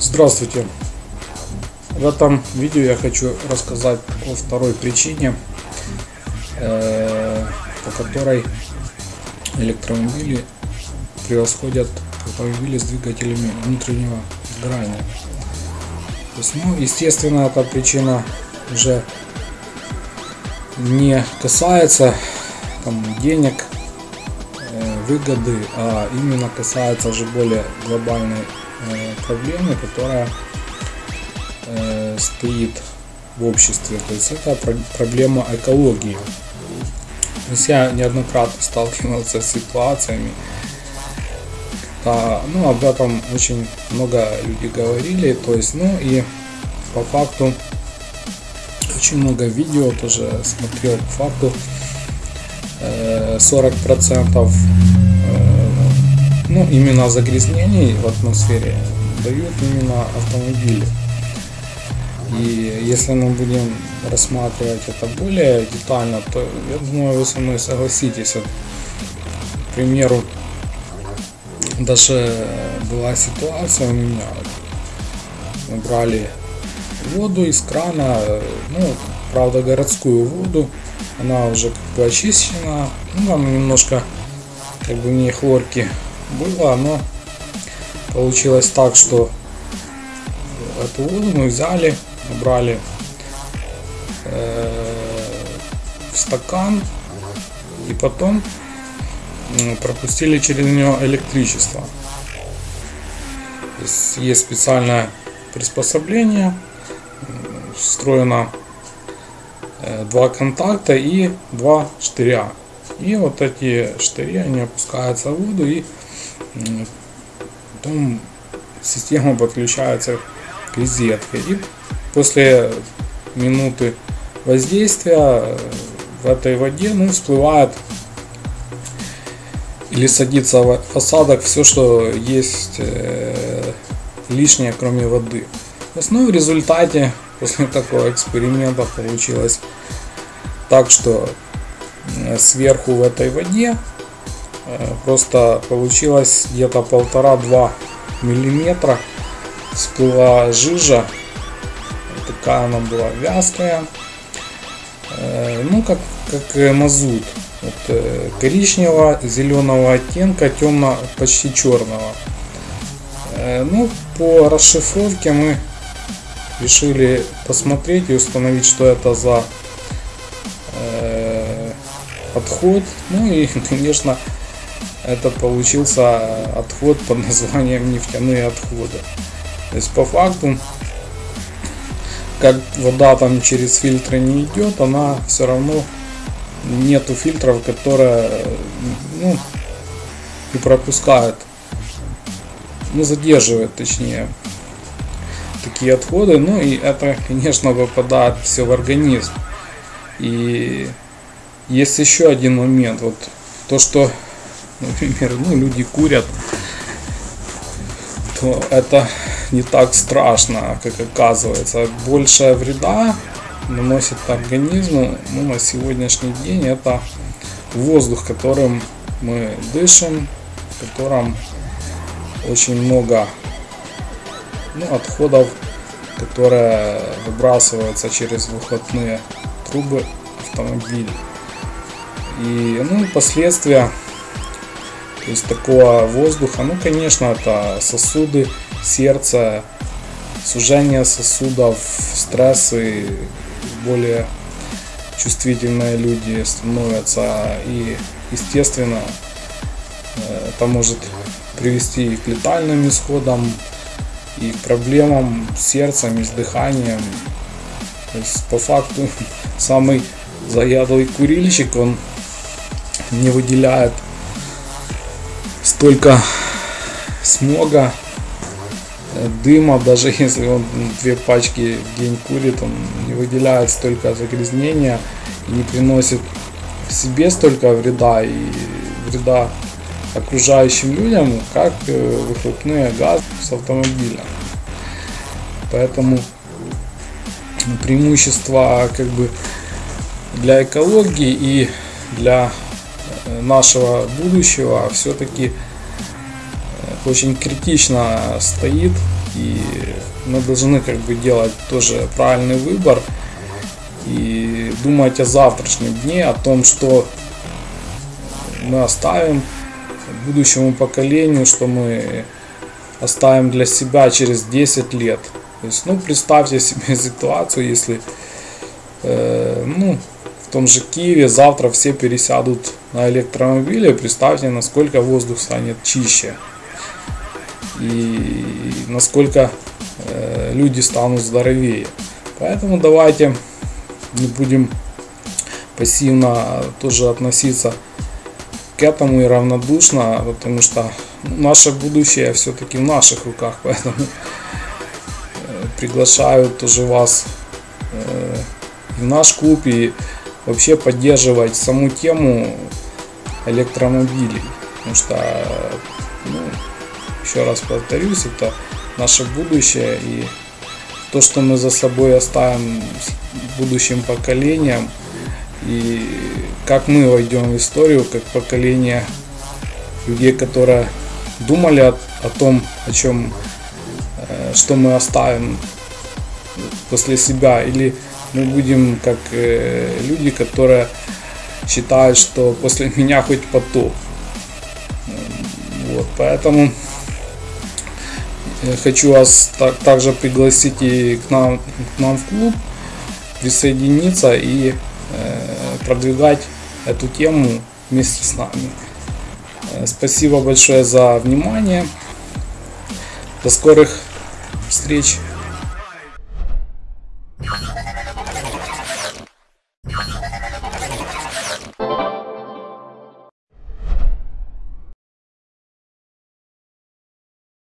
Здравствуйте! В этом видео я хочу рассказать о второй причине, э, по которой электромобили превосходят автомобили с двигателями внутреннего сгорания. Есть, ну, естественно, эта причина уже не касается там, денег, э, выгоды, а именно касается уже более глобальной проблемы, которая э, стоит в обществе. То есть это проблема экологии. То есть я неоднократно сталкивался с ситуациями, когда, ну, об этом очень много людей говорили. То есть, ну и по факту очень много видео тоже смотрел по факту 40 э, процентов э, именно загрязнений в атмосфере дают именно автомобили и если мы будем рассматривать это более детально то я думаю вы со мной согласитесь вот, к примеру даже была ситуация у меня мы брали воду из крана, ну, правда, городскую воду. Она уже как бы очищена. Ну, там немножко как бы в ней хлорки было, но получилось так, что эту воду мы взяли, набрали э, в стакан и потом пропустили через нее электричество. Есть, есть специальное приспособление, встроено э, два контакта и два штыря. И вот эти штыри, они опускаются в воду и потом система подключается к розетке. И после минуты воздействия в этой воде ну, всплывает или садится в осадок все, что есть э, лишнее, кроме воды. То есть, ну, в результате после такого эксперимента получилось так, что э, сверху в этой воде э, просто получилось где-то полтора-два миллиметра. Всплыла жижа. Такая она была вязкая. Э, ну как как мазут. Вот, коричневого зеленого оттенка темно почти черного. Ну по расшифровке мы решили посмотреть и установить, что это за э, отход. Ну и, конечно, это получился отход под названием нефтяные отходы. То есть по факту, как вода там через фильтры не идет, она все равно нету фильтров, которые ну, и пропускают, ну задерживают точнее такие отходы. Ну и это, конечно, выпадает все в организм. И есть еще один момент. Вот то, что, например, ну, люди курят, то это не так страшно, как оказывается. Большая вреда наносит организму ну, на сегодняшний день это воздух, которым мы дышим, в котором очень много ну, отходов, которые выбрасываются через выхлопные трубы автомобиля. И ну, последствия есть такого воздуха, ну конечно это сосуды, сердце, сужение сосудов, стрессы, более чувствительные люди становятся и естественно э, это может привести к летальным исходам и к проблемам с сердцем и с дыханием. То есть по факту самый заядлый курильщик, он не выделяет столько смога, э, дыма, даже если он две пачки в день курит, он не выделяет столько загрязнения и не приносит себе столько вреда и вреда окружающим людям, как э, выхлопные газы с автомобиля. Поэтому преимущество как бы для экологии и для э, нашего будущего все-таки очень критично стоит И мы должны как бы делать тоже правильный выбор и думать о завтрашнем дне, о том, что мы оставим будущему поколению, что мы оставим для себя через 10 лет. То есть, ну, представьте себе ситуацию, если, э, ну, в том же Киеве завтра все пересядут на электромобили, представьте, насколько воздух станет чище и насколько э, люди станут здоровее. Поэтому давайте не будем пассивно тоже относиться к этому и равнодушно, потому что наше будущее все-таки в наших руках, поэтому э, приглашаю тоже вас э, в наш клуб и вообще поддерживать саму тему электромобилей, потому что, ну, еще раз повторюсь, это наше будущее и то, что мы за собой оставим будущим поколениям и как мы войдем в историю как поколение людей, которые думали о, о том, о чем, э, что мы оставим после себя, или мы будем как э, люди, которые считают, что после меня хоть потоп. Вот, поэтому хочу вас так, также пригласить и к нам, к нам в клуб, присоединиться и э, продвигать эту тему вместе с нами. Э, спасибо большое за внимание. До скорых встреч.